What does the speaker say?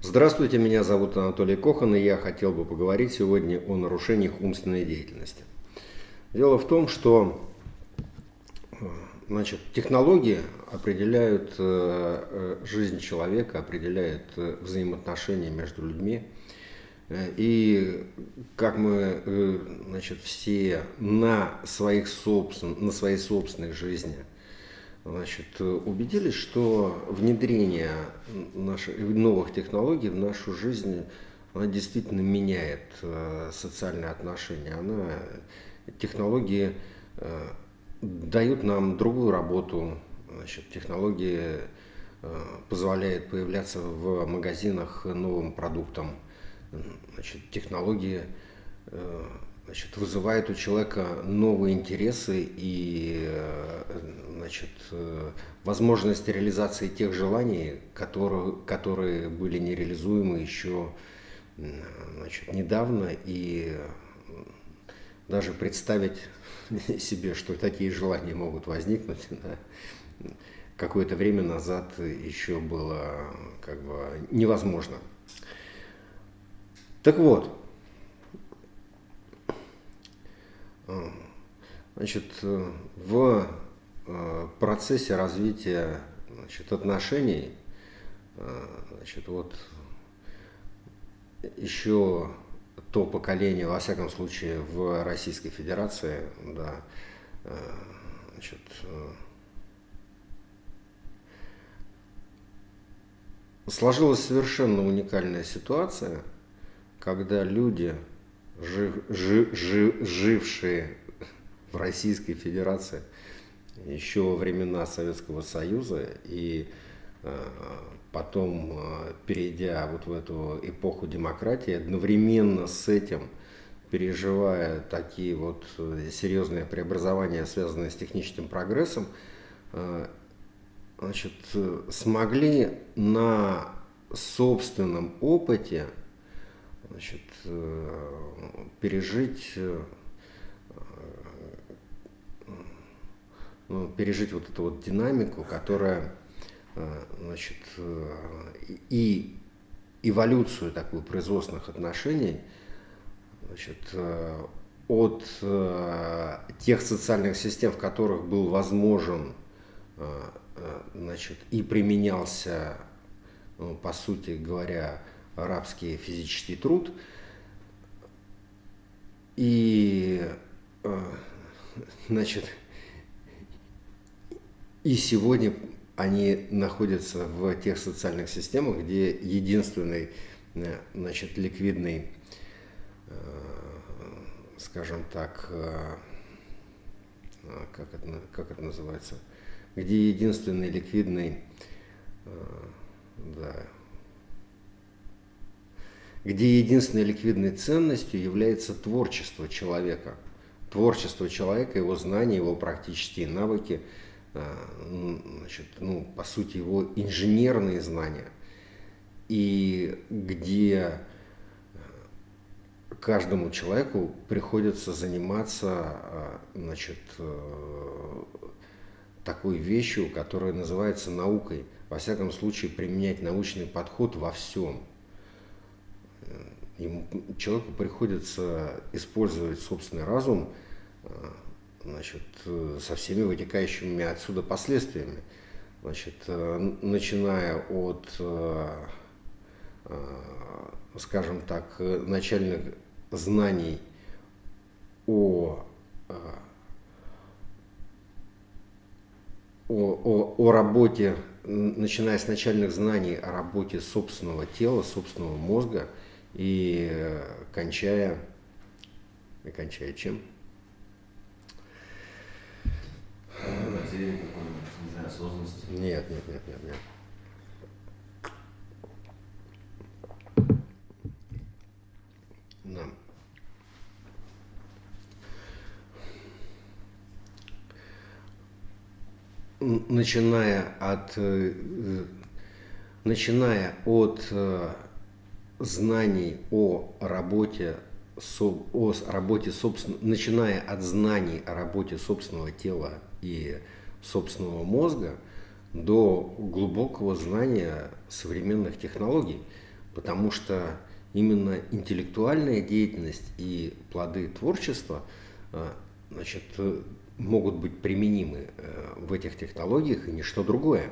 Здравствуйте, меня зовут Анатолий Кохан, и я хотел бы поговорить сегодня о нарушениях умственной деятельности. Дело в том, что значит, технологии определяют э, э, жизнь человека, определяют э, взаимоотношения между людьми. И как мы значит, все на, своих собствен, на своей собственной жизни – значит, убедились, что внедрение наших, новых технологий в нашу жизнь она действительно меняет э, социальные отношения. Она, технологии э, дают нам другую работу, значит, технологии э, позволяют появляться в магазинах новым продуктам, значит, технологии значит, вызывает у человека новые интересы и э, значит, э, возможность реализации тех желаний, которые, которые были нереализуемы еще значит, недавно. И даже представить себе, что такие желания могут возникнуть, да, какое-то время назад еще было как бы невозможно. Так вот, Значит, в э, процессе развития значит, отношений, э, значит, вот еще то поколение, во всяком случае, в Российской Федерации, да, э, значит, сложилась совершенно уникальная ситуация, когда люди жив, жив, жив, жившие в Российской Федерации еще во времена Советского Союза. И э, потом, э, перейдя вот в эту эпоху демократии, одновременно с этим переживая такие вот э, серьезные преобразования, связанные с техническим прогрессом, значит, смогли на собственном опыте значит, пережить, ну, пережить вот эту вот динамику, которая э, значит, и эволюцию такую производственных отношений значит, от тех социальных систем, в которых был возможен значит, и применялся, ну, по сути говоря, арабский физический труд. И, э, значит, и сегодня они находятся в тех социальных системах, где единственный, э, значит, ликвидный, э, скажем так, как это, как это называется, где единственный ликвидный, да, где единственной ликвидной ценностью является творчество человека. Творчество человека, его знания, его практические навыки, значит, ну, по сути, его инженерные знания. И где а, каждому человеку приходится заниматься а, значит, э, такой вещью, которая называется наукой. Во всяком случае, применять научный подход во всем – ему, человеку приходится использовать собственный разум э, значит, э, со всеми вытекающими отсюда последствиями. Значит, э, начиная от, скажем так, начальных знаний о, о, о, о работе, начиная с начальных знаний о работе собственного тела, собственного мозга – и э, кончая, и кончая чем? Нет, нет, нет, нет, нет. Да. Начиная от, э, э, начиная от знаний о работе, о работе собственного, начиная от знаний о работе собственного тела и собственного мозга до глубокого знания современных технологий. потому что именно интеллектуальная деятельность и плоды творчества значит, могут быть применимы в этих технологиях и ничто другое.